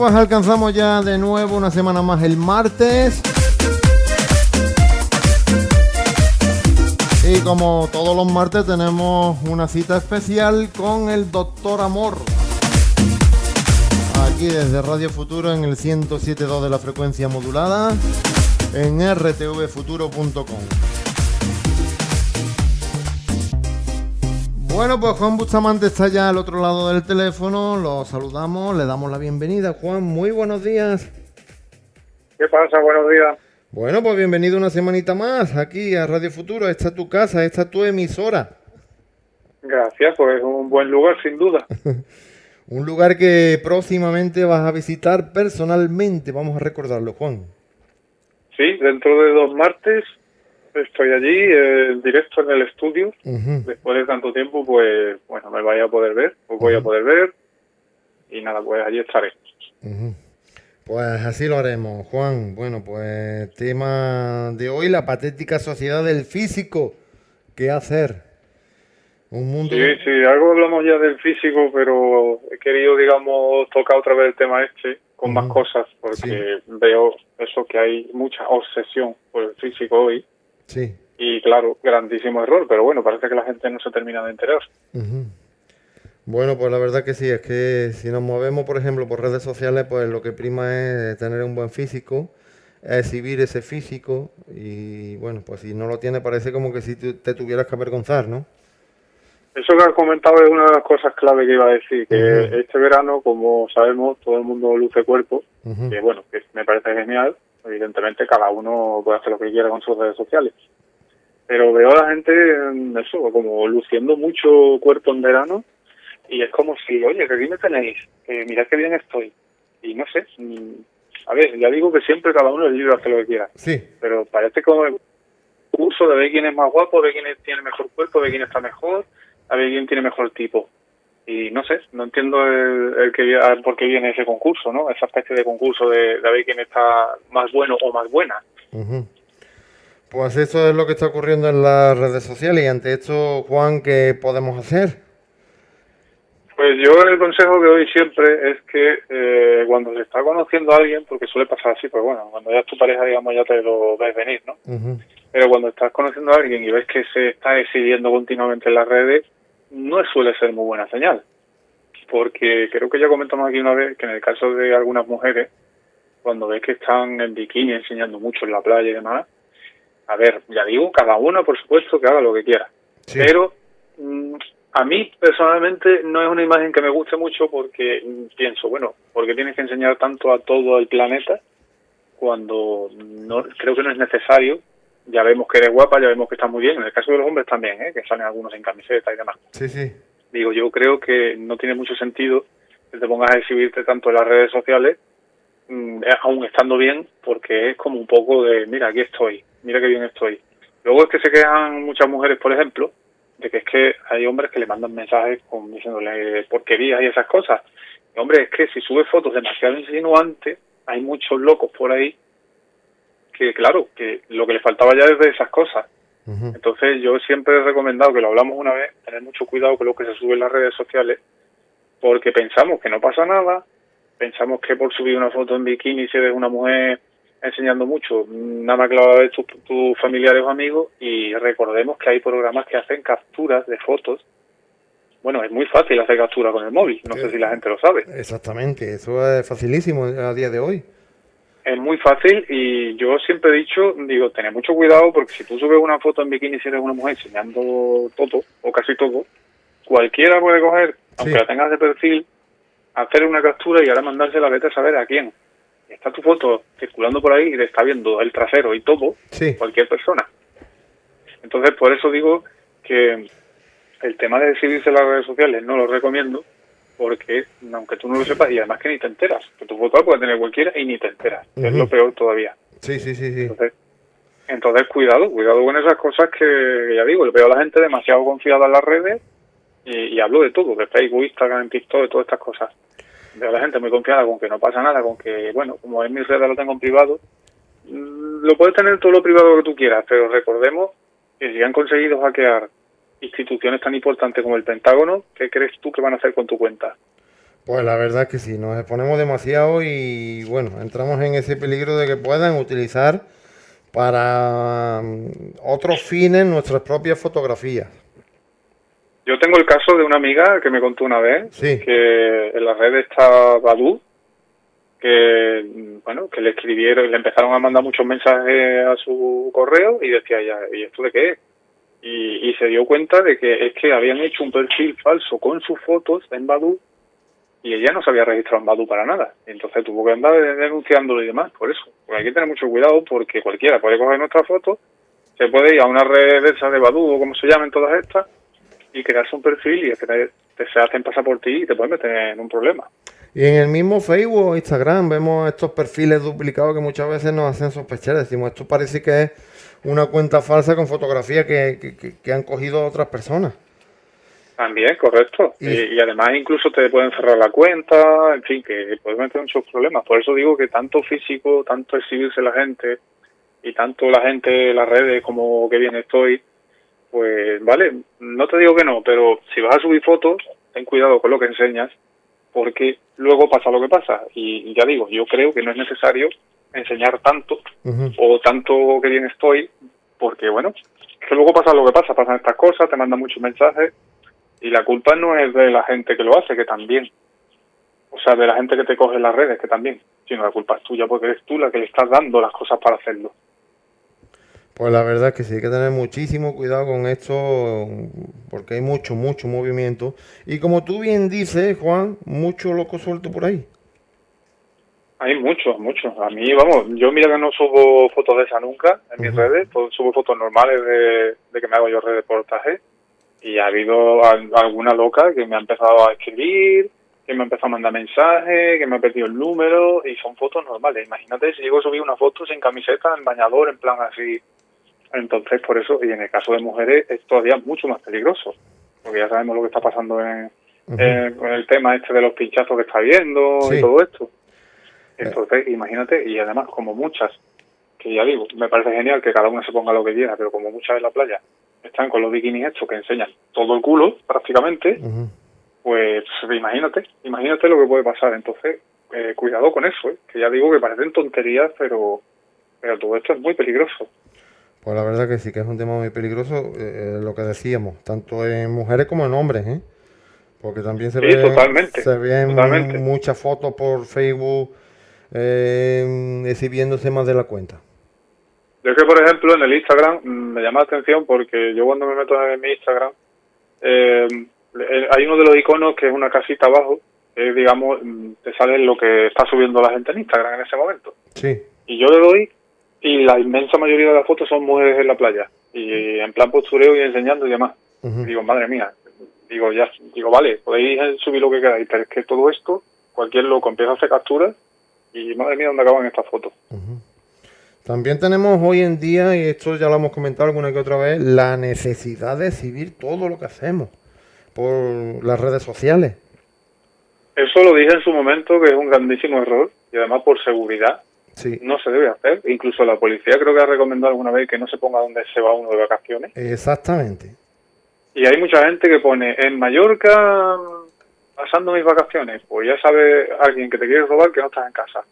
pues alcanzamos ya de nuevo una semana más el martes. Y como todos los martes tenemos una cita especial con el Doctor Amor. Aquí desde Radio Futuro en el 107.2 de la frecuencia modulada en rtvfuturo.com. Bueno, pues Juan Bustamante está ya al otro lado del teléfono, lo saludamos, le damos la bienvenida. Juan, muy buenos días. ¿Qué pasa? Buenos días. Bueno, pues bienvenido una semanita más aquí a Radio Futuro. Esta es tu casa, esta es tu emisora. Gracias, pues es un buen lugar, sin duda. un lugar que próximamente vas a visitar personalmente, vamos a recordarlo, Juan. Sí, dentro de dos martes estoy allí, en directo en el estudio. Después de tanto tiempo, pues, bueno, me vaya a poder ver, pues voy a poder ver. Y nada, pues allí estaré. Pues así lo haremos, Juan. Bueno, pues tema de hoy, la patética sociedad del físico. ¿Qué hacer? Un mundo... Sí, sí, algo hablamos ya del físico, pero he querido, digamos, tocar otra vez el tema este con más cosas, porque veo eso que hay mucha obsesión por el físico hoy. Sí. Y claro, grandísimo error, pero bueno, parece que la gente no se termina de enterar. Bueno, pues la verdad que sí, es que si nos movemos, por ejemplo, por redes sociales, pues lo que prima es tener un buen físico, exhibir ese físico y bueno, pues si no lo tiene parece como que si te tuvieras que avergonzar, ¿no? Eso que has comentado es una de las cosas clave que iba a decir, que este verano, como sabemos, todo el mundo luce cuerpo, que bueno, que me parece genial, evidentemente cada uno puede hacer lo que quiera con sus redes sociales. Pero veo a la gente, eso, como luciendo mucho cuerpo en verano y es como si, oye, que aquí me tenéis, que mirad qué bien estoy. Y no sé, mm, a ver, ya digo que siempre cada uno es libre de hacer lo que quiera. Sí. Pero parece como el curso de ver quién es más guapo, de quién tiene mejor cuerpo, de quién está mejor, a ver quién tiene mejor tipo. Y no sé, no entiendo el, que, por qué viene ese concurso, ¿no? Esa especie de concurso de, de ver quién está más bueno o más buena. Pues eso es lo que está ocurriendo en las redes sociales y ante esto, Juan, ¿qué podemos hacer? Pues yo el consejo que doy siempre es que eh, cuando se está conociendo a alguien, porque suele pasar así, pues bueno, cuando ya es tu pareja, digamos, ya te lo ves venir, ¿no? Pero cuando estás conociendo a alguien y ves que se está exhibiendo continuamente en las redes, no suele ser muy buena señal. Porque creo que ya comentamos aquí una vez que en el caso de algunas mujeres, cuando ves que están en bikini enseñando mucho en la playa y demás, a ver, ya digo, cada uno por supuesto que haga lo que quiera. Pero mm, a mí personalmente no es una imagen que me guste mucho porque pienso, bueno, porque tienes que enseñar tanto a todo el planeta cuando no creo que no es necesario. Ya vemos que eres guapa, ya vemos que estás muy bien. En el caso de los hombres también, ¿eh? que salen algunos en camiseta y demás. Sí, sí. Digo, yo creo que no tiene mucho sentido que te pongas a exhibirte tanto en las redes sociales, mm, aún estando bien, porque es como un poco de, mira, aquí estoy, mira qué bien estoy. Luego es que se quejan muchas mujeres, por ejemplo, de que es que hay hombres que le mandan mensajes con diciéndole porquerías y esas cosas. hombre, es que si sube fotos demasiado insinuantes, hay muchos locos por ahí que, claro, que lo que le faltaba ya es de esas cosas. Entonces yo siempre he recomendado, que lo hablamos una vez, tener mucho cuidado con lo que se sube en las redes sociales, porque pensamos que no pasa nada, pensamos que por subir una foto en bikini si eres una mujer enseñando mucho, nada más que lo va a ver tus familiares o amigos y recordemos que hay programas que hacen capturas de fotos. Bueno, es muy fácil hacer captura con el móvil, no sé si la gente lo sabe. Exactamente, eso es facilísimo a día de hoy. Es muy fácil y yo siempre he dicho, digo, tener mucho cuidado porque si tú subes una foto en bikini si eres una mujer enseñando todo o casi todo, cualquiera puede coger, aunque la tengas de perfil, hacer una captura y ahora mandársela a vete a saber a quién. Está tu foto circulando por ahí y te está viendo el trasero y todo, cualquier persona. Entonces, por eso digo que el tema de en las redes sociales no lo recomiendo, porque aunque tú no lo sepas, y además que ni te enteras, que tu foto la puede tener cualquiera y ni te enteras, es lo peor todavía. Sí, sí, sí, sí. Entonces, cuidado, cuidado con esas cosas que, ya digo, veo a la gente demasiado confiada en las redes y, y hablo de todo, de Facebook, Instagram, TikTok, de todas estas cosas de la gente muy confiada con que no pasa nada, con que, bueno, como en mi red lo tengo en privado, mm, lo puedes tener todo lo privado que tú quieras, pero recordemos que si han conseguido hackear instituciones tan importantes como el Pentágono, ¿qué crees tú que van a hacer con tu cuenta? Pues la verdad es que sí, nos exponemos demasiado y bueno, entramos en ese peligro de que puedan utilizar para mm, otros fines nuestras propias fotografías. Yo tengo el caso de una amiga que me contó una vez que en la red está Badu, que mm, bueno, que le escribieron, y le empezaron a mandar muchos mensajes a su correo y decía ya, ¿y esto de qué es? Y, y se dio cuenta de que es que habían hecho un perfil falso con sus fotos en Badu y ella no se había registrado en Badu para nada. Entonces tuvo que andar denunciándolo y demás, por eso. Porque hay que tener mucho cuidado porque cualquiera puede coger nuestra foto, se puede ir a una red de esa de Badu o como se llamen todas estas y crearse un perfil y es que te, se hacen pasar por ti y te pueden meter en un problema. Y en el mismo Facebook o Instagram vemos estos perfiles duplicados que muchas veces nos hacen sospechar. Decimos, esto parece que es una cuenta falsa con fotografía que, que han cogido otras personas. También, correcto. Y, además incluso te pueden cerrar la cuenta, en fin, que puedes meter muchos problemas. Por eso digo que tanto físico, tanto exhibirse la gente y tanto la gente, las redes, como que bien estoy, pues vale, no te digo que no, pero si vas a subir fotos, ten cuidado con lo que enseñas, porque luego pasa lo que pasa. Y, ya digo, yo creo que no es necesario enseñar tanto o tanto que bien estoy, porque bueno, que luego pasa lo que pasa, pasan estas cosas, te mandan muchos mensajes y la culpa no es de la gente que lo hace, que también. O sea, de la gente que te coge en las redes, que también. Sino la culpa es tuya porque eres tú la que le estás dando las cosas para hacerlo. Pues la verdad es que sí, hay que tener muchísimo cuidado con esto, porque hay mucho, mucho movimiento. Y como tú bien dices, Juan, mucho loco suelto por ahí. Hay muchos, muchos. A mí, vamos, yo mira que no subo fotos de esa nunca en mis redes, subo fotos normales de, de que me hago yo reportaje y ha habido alguna loca que me ha empezado a escribir, que me ha empezado a mandar mensajes, que me ha perdido el número y son fotos normales. Imagínate si llego a subir una foto sin camiseta, en bañador, en plan así. Entonces, por eso, y en el caso de mujeres es todavía mucho más peligroso, porque ya sabemos lo que está pasando en, con el tema este de los pinchazos que está habiendo y todo esto. Entonces, imagínate, y además como muchas, que ya digo, me parece genial que cada una se ponga lo que quiera, pero como muchas en la playa están con los bikinis estos que enseñan todo el culo prácticamente, pues imagínate, imagínate lo que puede pasar. Entonces, eh, cuidado con eso, ¿eh? que ya digo que parecen tonterías, pero, pero todo esto es muy peligroso. Pues la verdad que sí, que es un tema muy peligroso, eh, lo que decíamos, tanto en mujeres como en hombres, ¿eh? Porque también se, ven, totalmente, se ven muchas fotos por Facebook exhibiendo más de la cuenta. Yo que, por ejemplo, en el Instagram mm, me llama la atención porque yo cuando me meto en mi Instagram, eh, hay uno de los iconos que es una casita abajo, que digamos, mm, te sale lo que está subiendo la gente en Instagram en ese momento. Sí. Y yo le doy y la inmensa mayoría de las fotos son mujeres en la playa y en plan postureo y enseñando y demás. Digo, madre mía, digo, ya, digo, vale, podéis subir lo que queráis, pero es que todo esto, cualquier loco empieza a hacer capturas y madre mía, ¿dónde acaban estas fotos? También tenemos hoy en día, y esto ya lo hemos comentado alguna que otra vez, la necesidad de exhibir todo lo que hacemos por las redes sociales. Eso lo dije en su momento, que es un grandísimo error, y además por seguridad no se debe hacer. Incluso la policía creo que ha recomendado alguna vez que no se ponga donde se va uno de vacaciones. Exactamente. Y hay mucha gente que pone, en Mallorca, pasando mis vacaciones, pues ya sabe alguien que te quiere robar que no estás en casa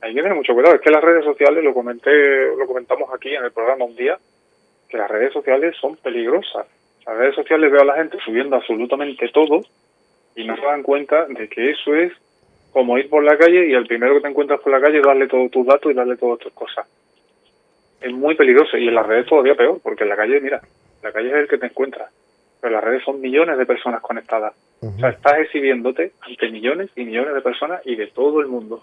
hay que tener mucho cuidado. Es que las redes sociales, lo comenté, lo comentamos aquí en el programa un día, que las redes sociales son peligrosas. Las redes sociales veo a la gente subiendo absolutamente todo y no se dan cuenta de que eso es como ir por la calle y el primero que te encuentras por la calle darle todos tus datos y darle todas tus cosas. Es muy peligroso y en las redes todavía peor, porque en la calle, mira, la calle es el que te encuentras, pero las redes son millones de personas conectadas. O sea, estás exhibiéndote ante millones y millones de personas y de todo el mundo.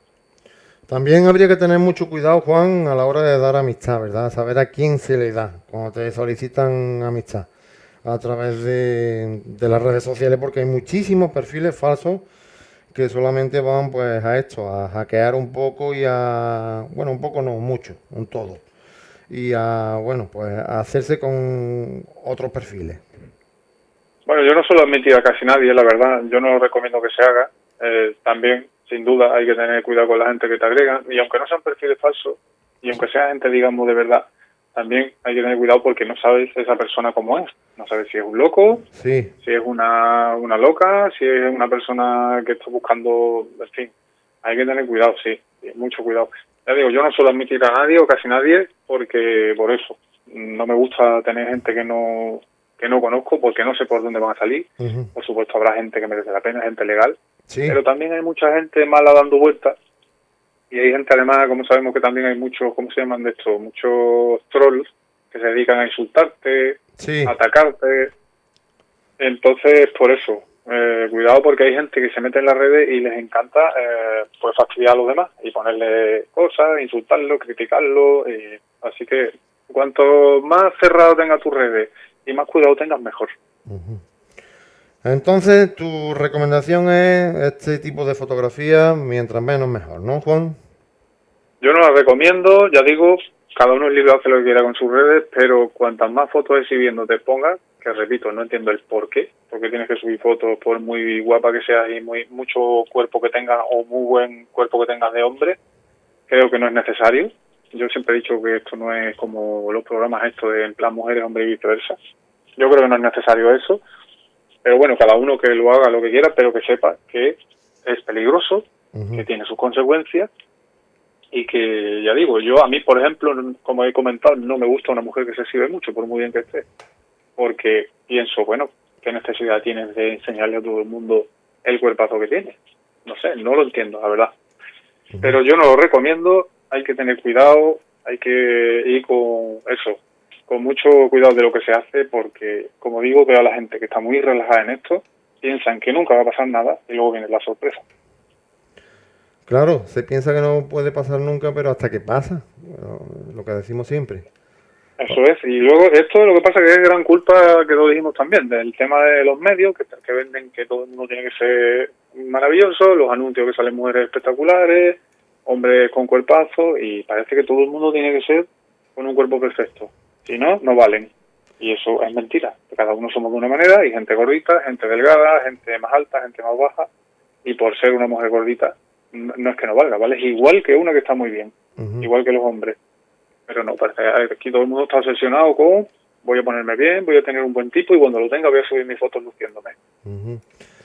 También habría que tener mucho cuidado, Juan, a la hora de dar amistad, ¿verdad? Saber a quién se le da cuando te solicitan amistad a través de, las redes sociales, porque hay muchísimos perfiles falsos que solamente van pues a esto, a hackear un poco y a, bueno, un poco no, mucho, un todo. Y a, bueno, pues a hacerse con otros perfiles. Bueno, yo no suelo admitir a casi nadie, la verdad, yo no recomiendo que se haga. Eh, también sin duda hay que tener cuidado con la gente que te agrega y aunque no sean perfiles falsos y aunque sea gente digamos de verdad también hay que tener cuidado porque no sabes esa persona cómo es. No sabes si es un loco, Sí, si es una, una loca, si es una persona que está buscando, en fin, hay que tener cuidado, sí, mucho cuidado. Ya digo, yo no suelo admitir a nadie o casi nadie porque por eso no me gusta tener gente que no que no conozco porque no sé por dónde van a salir. Por supuesto habrá gente que merece la pena, gente legal, sí, pero también hay mucha gente mala dando vueltas y hay gente además, como sabemos que también hay muchos, ¿cómo se llaman de esto? Muchos trolls que se dedican a insultarte, sí, atacarte. Entonces, por eso, eh, cuidado porque hay gente que se mete en las redes y les encanta eh, pues fastidiar a los demás y ponerle cosas, insultarlo, criticarlo. y- así que cuanto más cerrado tengas tus redes y más cuidado tengas, mejor. Entonces, tu recomendación es este tipo de fotografía, mientras menos mejor, ¿no, Juan? Yo no la recomiendo, ya digo, cada uno es libre de hacer lo que quiera con sus redes, pero cuantas más fotos exhibiendo te pongas, que repito, no entiendo el por qué, porque tienes que subir fotos por muy guapa que seas y muy mucho cuerpo que tengas o muy buen cuerpo que tengas de hombre, creo que no es necesario. Yo siempre he dicho que esto no es como los programas estos de en plan mujeres, hombres y viceversa. Yo creo que no es necesario eso, pero bueno, cada uno que lo haga lo que quiera, pero que sepa que es peligroso, que tiene sus consecuencias y que, ya digo, yo a mí, por ejemplo, como he comentado, no me gusta una mujer que se exhibe mucho, por muy bien que esté, porque pienso, bueno, ¿qué necesidad tienes de enseñarle a todo el mundo el cuerpazo que tiene? No sé, no lo entiendo, la verdad. Pero yo no lo recomiendo, hay que tener cuidado, hay que ir con eso, con mucho cuidado de lo que se hace, porque, como digo, veo a la gente que está muy relajada en esto, piensan que nunca va a pasar nada y luego viene la sorpresa. Claro, se piensa que no puede pasar nunca, pero hasta que pasa, lo que decimos siempre. Eso es, y luego esto lo que pasa que es gran culpa que lo dijimos también, del tema de los medios, que, que venden que todo el mundo tiene que ser maravilloso, los anuncios que salen mujeres espectaculares, hombres con cuerpazo, y parece que todo el mundo tiene que ser con un cuerpo perfecto, si no, no valen. Y eso es mentira, cada uno somos de una manera, hay gente gordita, gente delgada, gente más alta, gente más baja, y por ser una mujer gordita, no es que no valga, vale, es igual que una que está muy bien igual que los hombres. Pero no, parece que aquí todo el mundo está obsesionado con voy a ponerme bien, voy a tener un buen tipo y cuando lo tenga voy a subir mis fotos luciéndome.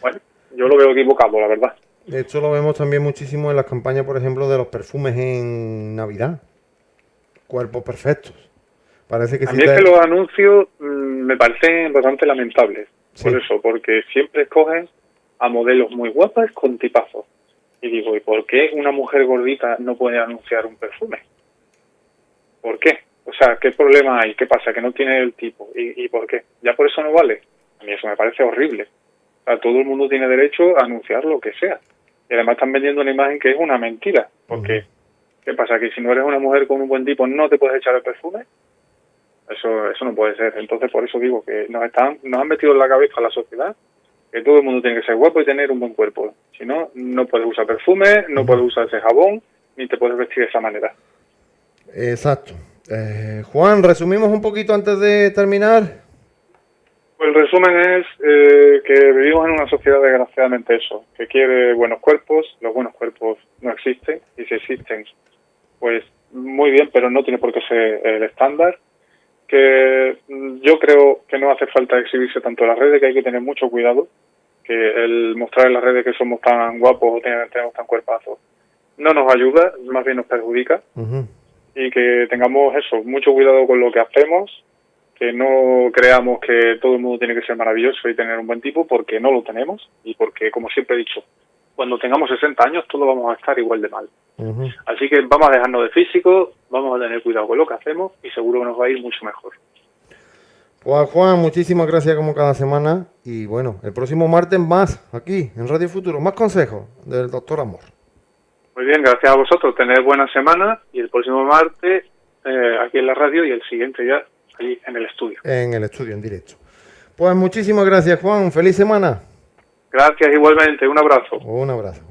Bueno, yo lo veo equivocado, la verdad. Esto lo vemos también muchísimo en las campañas, por ejemplo, de los perfumes en Navidad. Cuerpos perfectos. Parece que A si mí es te- que los anuncios mm, me parecen bastante lamentables. Por eso, porque siempre escogen a modelos muy guapas con tipazos. Y digo, ¿y por qué una mujer gordita no puede anunciar un perfume? ¿Por qué? O sea, ¿qué problema hay? ¿Qué pasa? ¿Que no tiene el tipo? ¿Y, y por qué? ¿Ya por eso no vale? A mí eso me parece horrible. O sea, todo el mundo tiene derecho a anunciar lo que sea. Y además están vendiendo una imagen que es una mentira. Porque, ¿qué pasa? ¿Que si no eres una mujer con un buen tipo no te puedes echar el perfume? Eso, eso no puede ser. Entonces, por eso digo que nos están, nos han metido en la cabeza a la sociedad que todo el mundo tiene que ser guapo y tener un buen cuerpo. Si no, no puedes usar perfume, no puedes usar ese jabón, ni te puedes vestir de esa manera. Exacto. Eh, Juan, resumimos un poquito antes de terminar. Pues el resumen es eh, que vivimos en una sociedad desgraciadamente eso, que quiere buenos cuerpos, los buenos cuerpos no existen, y si existen, pues muy bien, pero no tiene por qué ser el estándar. Que mm, yo creo que no hace falta exhibirse tanto en las redes, que hay que tener mucho cuidado, que el mostrar en las redes que somos tan guapos o tenemos tan cuerpazos no nos ayuda, más bien nos perjudica. Y que tengamos eso, mucho cuidado con lo que hacemos, que no creamos que todo el mundo tiene que ser maravilloso y tener un buen tipo, porque no lo tenemos y porque, como siempre he dicho, cuando tengamos 60 años todos vamos a estar igual de mal. Así que vamos a dejarnos de físico, vamos a tener cuidado con lo que hacemos y seguro que nos va a ir mucho mejor. Pues Juan, muchísimas gracias como cada semana. Y bueno, el próximo martes más, aquí, en Radio Futuro, más consejos del doctor Amor. Muy bien, gracias a vosotros, tener buena semana y el próximo martes eh, aquí en la radio y el siguiente ya allí en el estudio. En el estudio, en directo. Pues muchísimas gracias, Juan. Feliz semana. Gracias igualmente, un abrazo. Un abrazo.